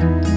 Bye.